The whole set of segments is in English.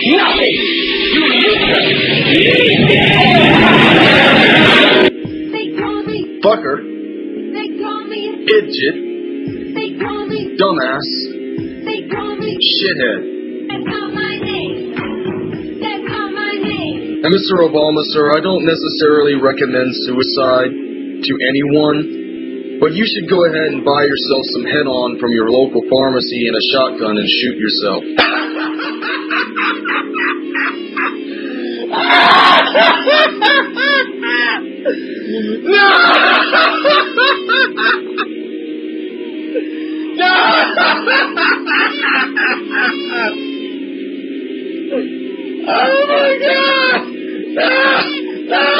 Nothing! You They call me, Fucker. they call me, Idiot. they call me, Dumbass. they call me. Shithead. That's not my name. That's not my name. And Mr. Obama, sir, I don't necessarily recommend suicide to anyone, but you should go ahead and buy yourself some HeadOn from your local pharmacy and a shotgun and shoot yourself. Oh my god!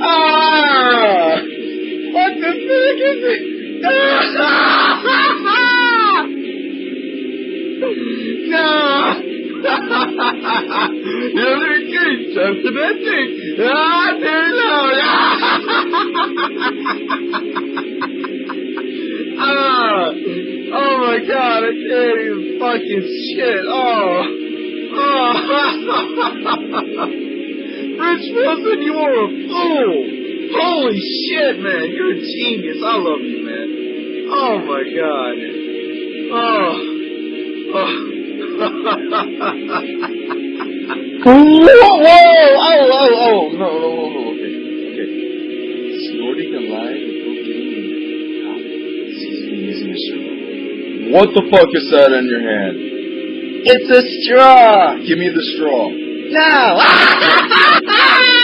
Ah! What the fuck is it? No! You're good, sentimental. Ah, Ah! Oh my god, I can't fucking shit. Oh! Oh! Rich Wilson, you are a fool! Holy shit, man! You're a genius. I love you, man. Oh my god. Oh. Oh. whoa, whoa! Oh, oh, oh! No, no, no, no. Okay. Okay. Snorting a line of cocaine. Seasoning is miserable. What the fuck is that in your hand? It's a straw! Give me the straw. No!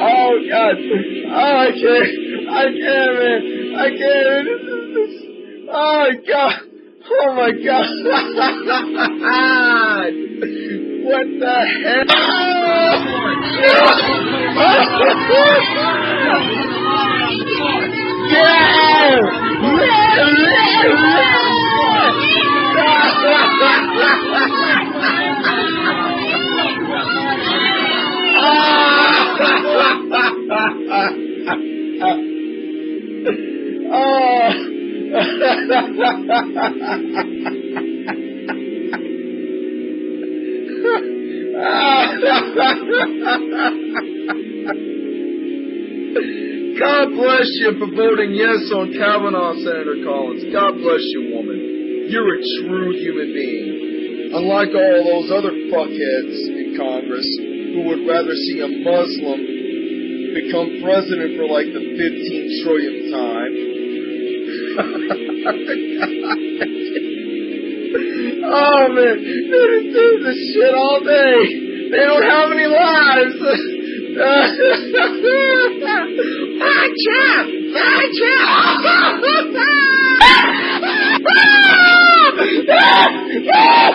Oh God! Oh, I can't! I can't, man! I can't! Is this. Oh God! Oh my God! what the hell? God bless you for voting yes on Kavanaugh, Senator Collins. God bless you, woman. You're a true human being. Unlike all those other fuckheads in Congress who would rather see a Muslim become president for like the 15 trillionth time. oh man, just do this shit all day. They don't have any lives. my ah, Trump! Ah, Ah,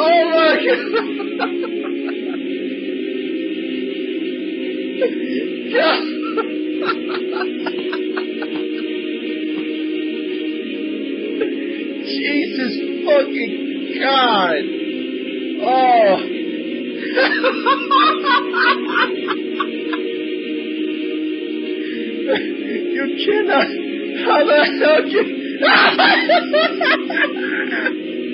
Oh my God. Jesus fucking God. Oh. you cannot. How the hell can.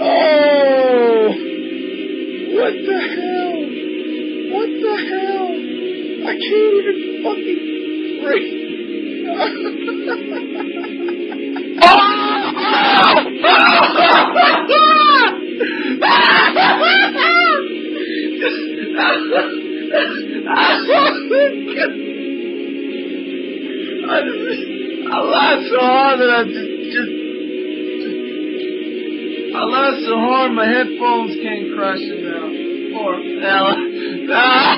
oh. What the hell? What the hell? I can't even fucking breathe. I laughed so hard that I just, just, I laughed so hard my headphones came crashing down. Poor fella. Ah!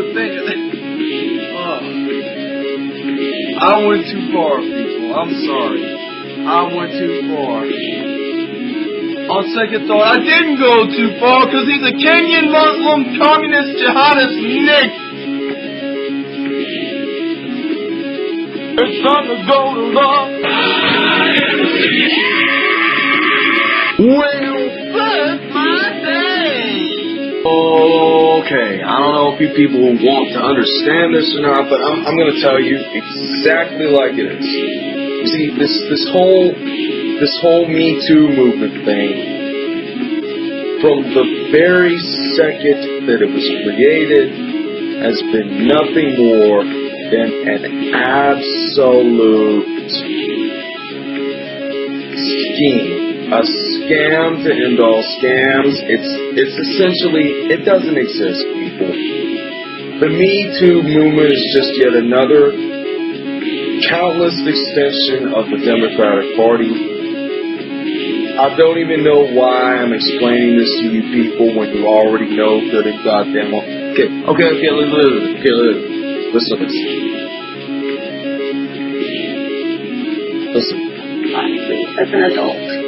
Would think of it. Oh. I went too far, people. I'm sorry. I went too far. On second thought, I didn't go too far because he's a Kenyan Muslim communist jihadist Nick. It's time to go to love. Well, that's my day. Okay, I don't know if you people want to understand this or not, but I'm, I'm going to tell you exactly like it is. You see, this this whole this whole Me Too movement thing, from the very second that it was created, has been nothing more than an absolute scheme. A scam to end all scams. It's it's essentially it doesn't exist, people. The Me Too movement is just yet another countless extension of the Democratic Party I don't even know why I'm explaining this to you people when you already know good and goddamn well. Okay, okay, okay, listen, listen, okay, listen, listen, listen. Listen. Honestly, as an adult.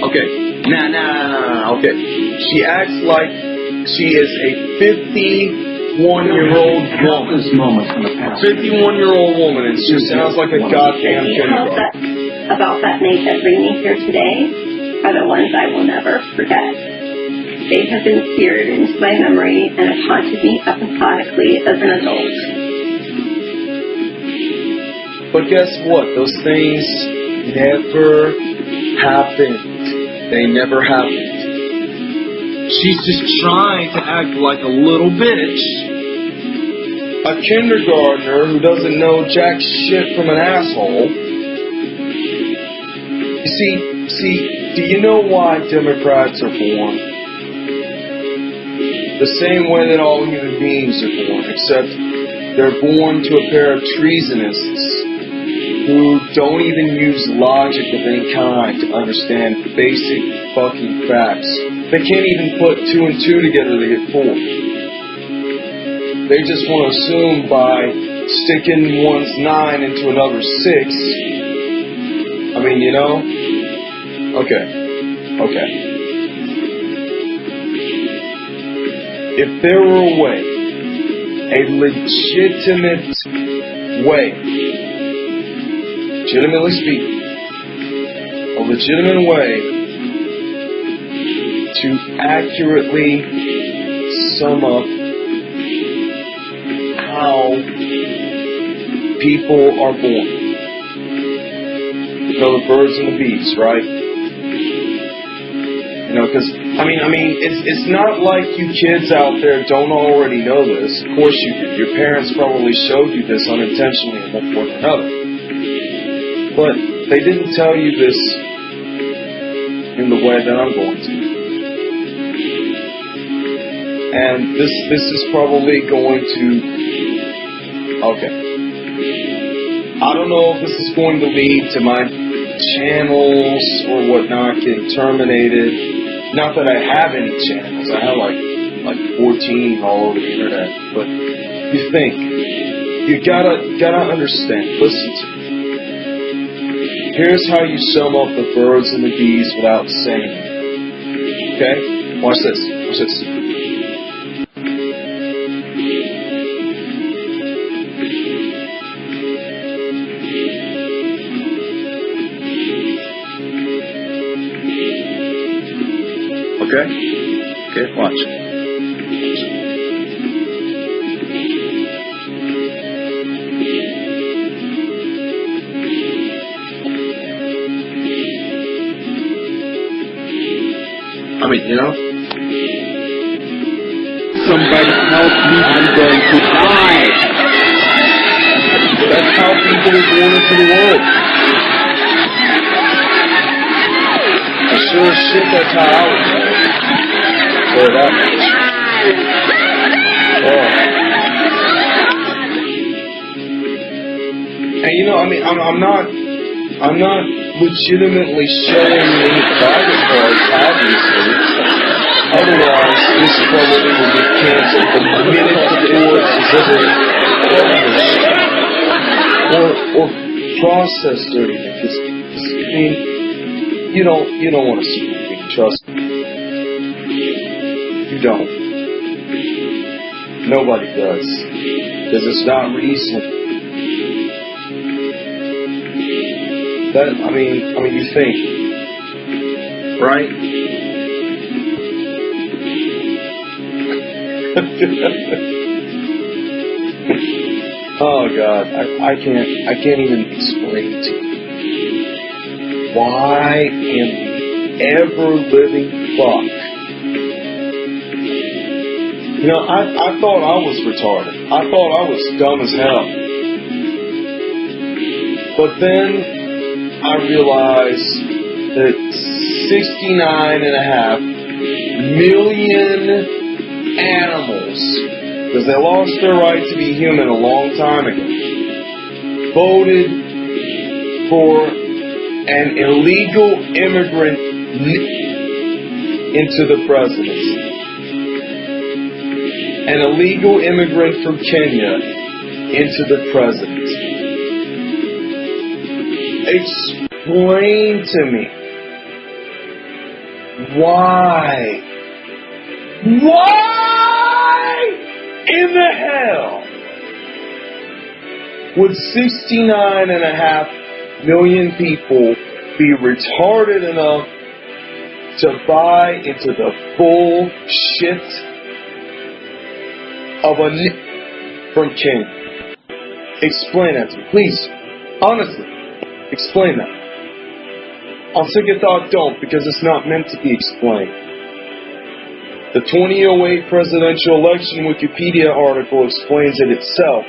Okay, nah, nah, nah, nah, nah, okay. She acts like she is a 51-year-old woman. This moment in the past. 51-year-old woman, and she sounds like a goddamn Details kindergarten. that, about that night that bring me here today are the ones I will never forget. They have been seared into my memory and have haunted me episodically as an adult. But guess what? Those things never happened. They never happened. She's just trying to act like a little bitch. A kindergartner who doesn't know jack shit from an asshole. You see, see, do you know why Democrats are born? The same way that all human beings are born, except they're born to a pair of treasonists who don't even use logic of any kind to understand basic fucking facts. They can't even put two and two together to get four. They just want to assume by sticking one's nine into another six. I mean, you know? Okay. Okay. If there were a way, a legitimate way, legitimately speaking, a legitimate way to accurately sum up how people are born. You know, the birds and the bees, right? You know, because I mean, I mean, it's it's not like you kids out there don't already know this. Of course you do. Your parents probably showed you this unintentionally at one point or another. But they didn't tell you this in the way that I'm going to. And this this is probably going to okay. I don't know if this is going to lead to my channels or whatnot getting terminated. Not that I have any channels. I have like like 14 all over the internet. But you think you gotta gotta understand. Listen to me. Here's how you sum up the birds and the bees without saying. Okay? Watch this. Watch this. Okay? Okay, watch. I mean, you know? Somebody help me, I'm going to die. That's how people are born into the world. And sure as shit, that's how I was. Say that. Oh. And you know, I mean, I'm, I'm not, I'm not legitimately showing any private parts, obviously. Otherwise, this probably will get canceled the minute the is ever published or or processed or anything. I mean, you don't you don't want to see me. Trust me. You don't. Nobody does. Because it's not reasonable. That I mean, I mean, you think, right? oh God, I, I can't, I can't even explain to you why in the ever-living fuck. You know, I, I thought I was retarded. I thought I was dumb as hell. But then I realized that 69 and a half million animals, because they lost their right to be human a long time ago, voted for an illegal immigrant into the presidency. An illegal immigrant from Kenya into the presidency. Explain to me why why in the hell would 69 and a half million people be retarded enough to buy into the bullshit of a n- from King? Explain that to me, please. Honestly, explain that. On second thought, don't, because it's not meant to be explained. The 2008 presidential election Wikipedia article explains it itself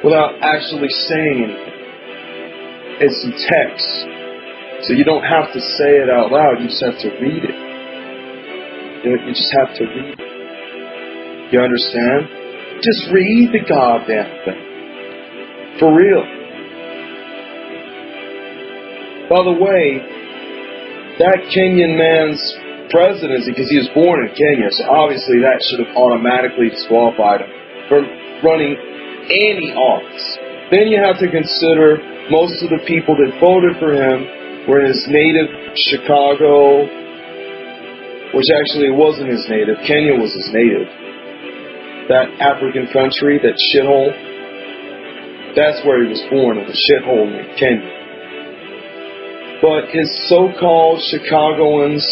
without actually saying anything. It's in text. So you don't have to say it out loud, you just have to read it. You, just have to read it. You understand? Just read the goddamn thing. For real. By the way, that Kenyan man's presidency, because he was born in Kenya, so obviously that should have automatically disqualified him from running any office. Then you have to consider most of the people that voted for him were in his native Chicago, which actually wasn't his native. Kenya was his native. That African country, that shithole, that's where he was born, in the shithole in Kenya. But his so-called Chicagoans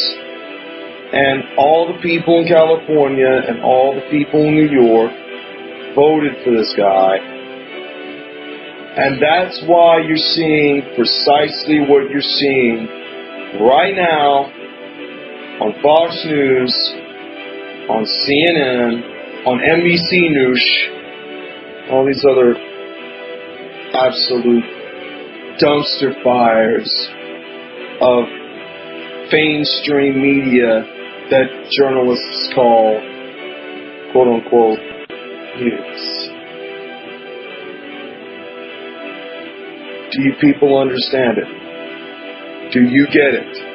and all the people in California and all the people in New York voted for this guy. And that's why you're seeing precisely what you're seeing right now on Fox News, on CNN, on NBC News, all these other absolute dumpster fires of mainstream media that journalists call quote unquote news. Do you people understand it? Do you get it?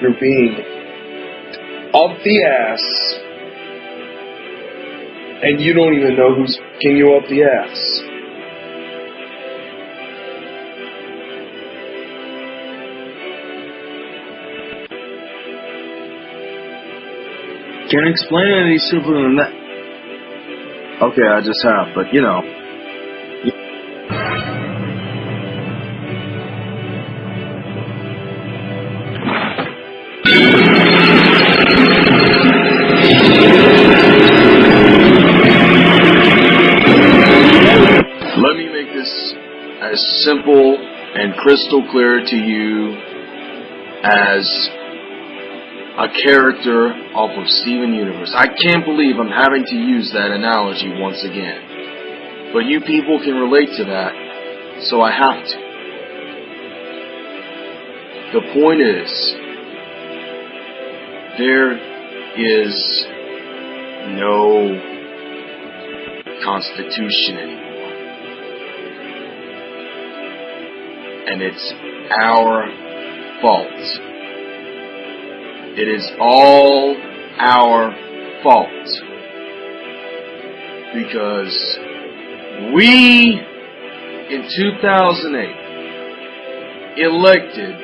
You're being up the ass and you don't even know who's kicking you up the ass. Can't explain it any simpler than that. Okay, I just have, but you know. Let me make this as simple and crystal clear to you as a character off of Steven Universe. I can't believe I'm having to use that analogy once again. But you people can relate to that, so I have to. The point is, there is no Constitution anymore. And it's our fault. It is all our fault. Because we, in 2008, elected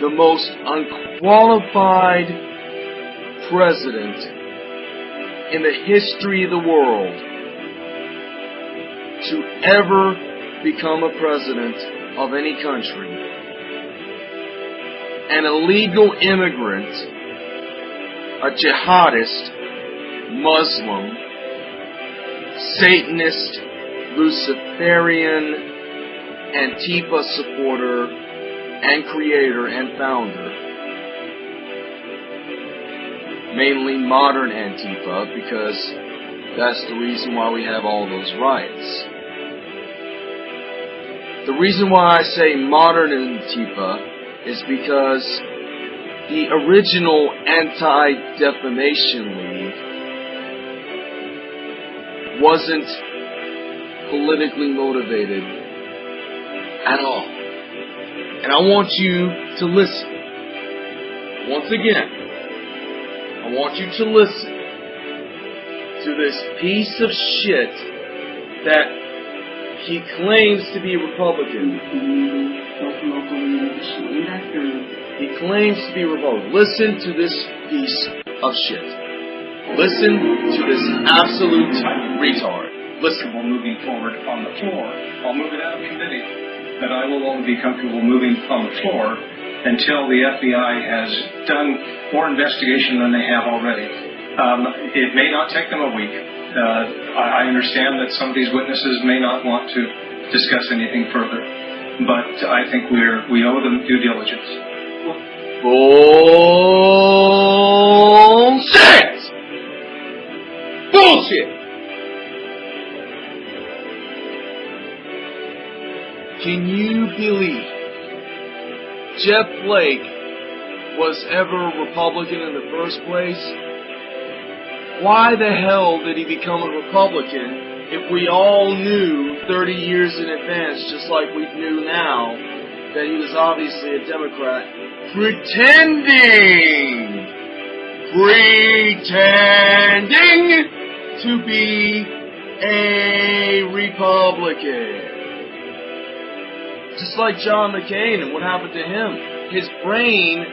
the most unqualified president in the history of the world to ever become a president of any country an illegal immigrant, a jihadist, Muslim, Satanist, Luciferian, Antifa supporter, and creator and founder. Mainly modern Antifa because that's the reason why we have all those riots. The reason why I say modern Antifa is because the original Anti Defamation League wasn't politically motivated at all. And I want you to listen. Once again, I want you to listen to this piece of shit that he claims to be a Republican. He claims to be Republican. Listen to this piece of shit. Listen to this absolute retard. Listen. comfortable moving forward on the floor. I'll move it out of committee, but I will only be comfortable moving on the floor until the FBI has done more investigation than they have already. Um, it may not take them a week. Uh, I, I understand that some of these witnesses may not want to discuss anything further, but I think we're we owe them due diligence. Bullshit! Bullshit! Can you believe Jeff Flake was ever a Republican in the first place? Why the hell did he become a Republican if we all knew 30 years in advance, just like we knew now, that he was obviously a Democrat? Pretending! Pretending to be a Republican. Just like John McCain and what happened to him. His brain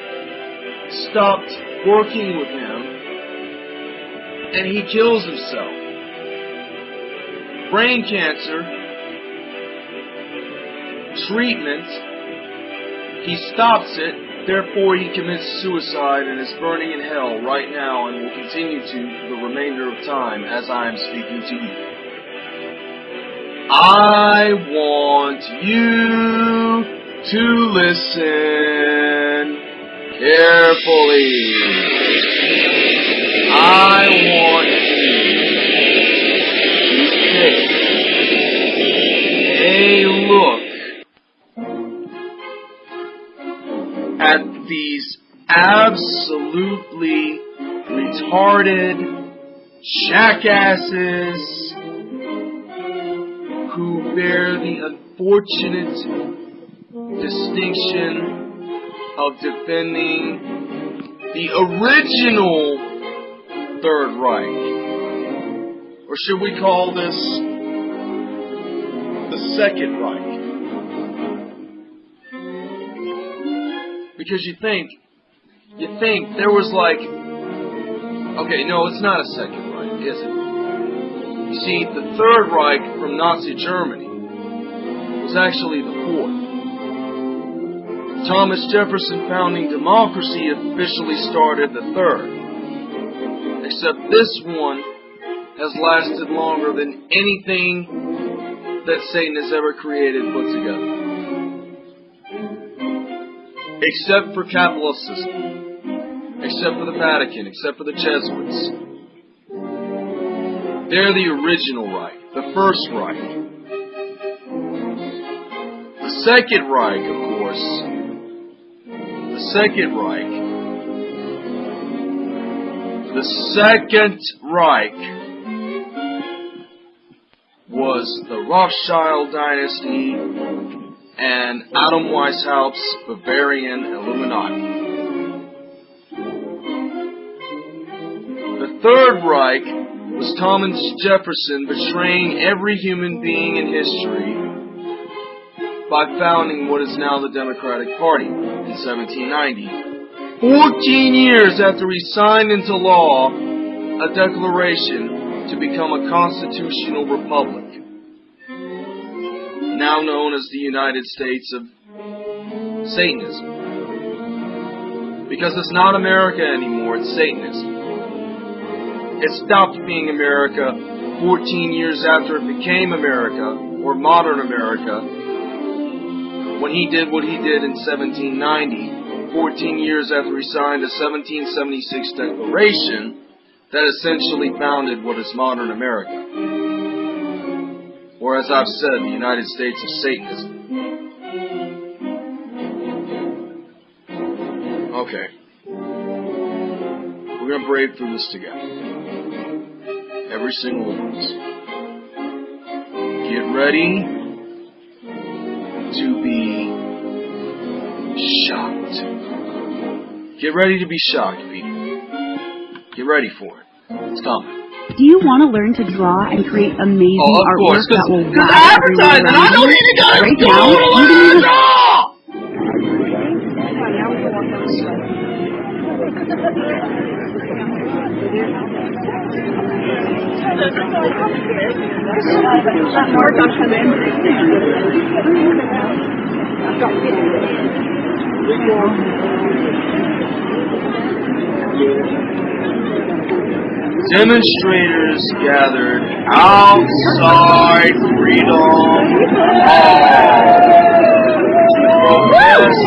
stopped working with him and he kills himself. Brain cancer, treatment, he stops it, Therefore, he commits suicide and is burning in hell right now and will continue to for the remainder of time as I am speaking to you. I want you to listen carefully. I want to look at these absolutely retarded jackasses who bear the unfortunate distinction of defending the original Third Reich. Or should we call this the Second Reich? Because you think, you think there was like, okay, no, it's not a Second Reich, is it? You see, the Third Reich from Nazi Germany was actually the fourth. Thomas Jefferson founding democracy officially started the third. Except this one has lasted longer than anything that Satan has ever created put together. Except for system. Except for the Vatican. Except for the Jesuits. They're the original Reich. The first Reich. The second Reich, of course, the Second Reich. The Second Reich was the Rothschild dynasty and Adam Weishaupt's Bavarian Illuminati. The Third Reich was Thomas Jefferson betraying every human being in history by founding what is now the Democratic Party in 1790. Fourteen years after he signed into law a declaration to become a constitutional republic, now known as the United States of Satanism. Because it's not America anymore, it's Satanism. It stopped being America 14 years after it became America, or modern America, when he did what he did in 1790, 14 years after he signed a 1776 declaration that essentially founded what is modern America. Or as I've said, the United States of Satanism. Okay. We're going to brave through this together. Every single one of us. Get ready to be shocked. Get ready to be shocked, people. Get ready for it. It's coming. Do you want to learn to draw and create amazing Oh, artwork course, that will because wow advertising, everyone I around don't you? even gotta Right do now, it you can even all. Demonstrators gathered outside Freedom Hall to protest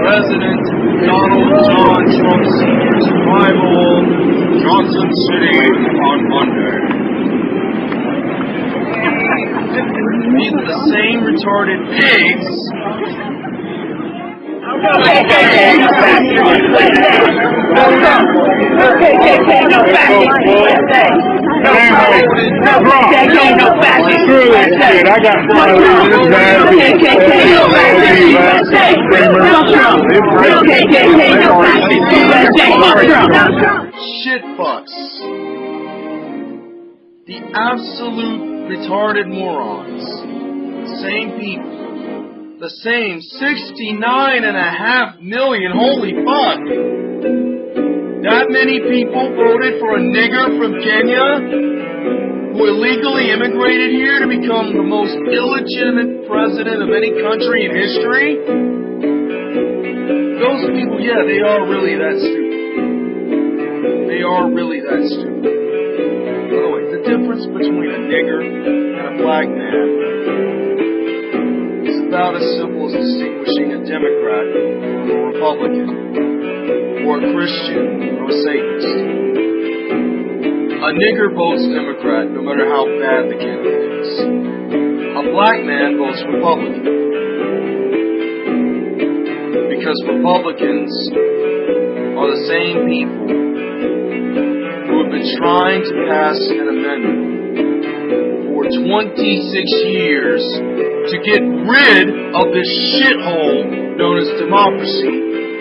President Donald John Trump Sr.'s rival, Johnson City, on Monday. These are the same retarded pigs. I got Smiley in this bad shit fucks. The absolute retarded morons. Same people. The same 69 and a half million. Holy fuck. That many people voted for a nigger from Kenya who illegally immigrated here to become the most illegitimate president of any country in history? those people, yeah, they are really that stupid. They are really that stupid. Difference between a nigger and a black man about as simple as distinguishing a Democrat from a Republican, or a Christian from a Satanist. A nigger votes Democrat no matter how bad the candidate is. A black man votes Republican. Because Republicans are the same people who have been trying to pass an amendment for 26 years to get rid of this shithole known as democracy.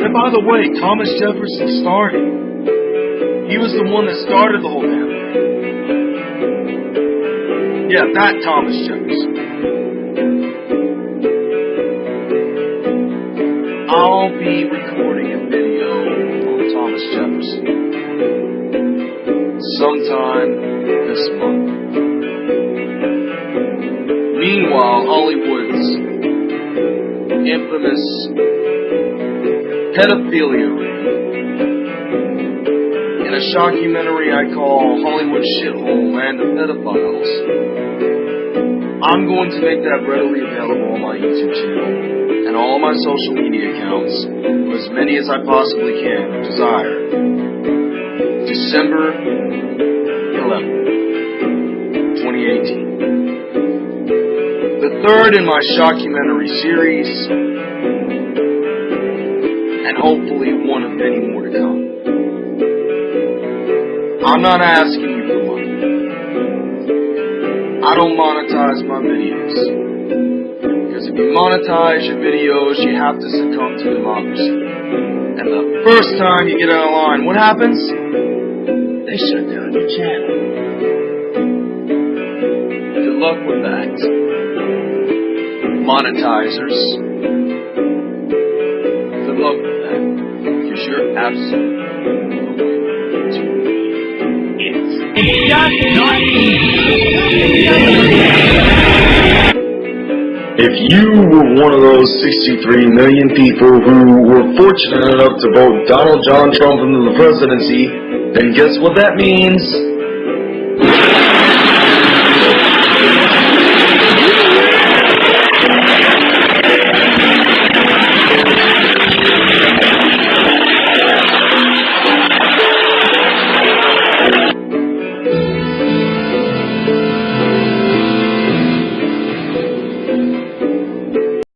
And by the way, Thomas Jefferson started. He was the one that started the whole damn thing. Yeah, that Thomas Jefferson. I'll be recording a video on Thomas Jefferson sometime infamous pedophilia in a shockumentary I call Hollywood Shithole Land of Pedophiles. I'm going to make that readily available on my YouTube channel and all my social media accounts, as many as I possibly can desire. December 11th, 2018. Third in my shockumentary series, and hopefully one of many more to come. I'm not asking you for money. I don't monetize my videos. Because if you monetize your videos, you have to succumb to democracy. And the first time you get out of line, what happens? They shut down your channel. Good luck with that. Monetizers. Good luck with that. Because you're absolutely going to If you were one of those 63 million people who were fortunate enough to vote Donald John Trump into the presidency, then guess what that means?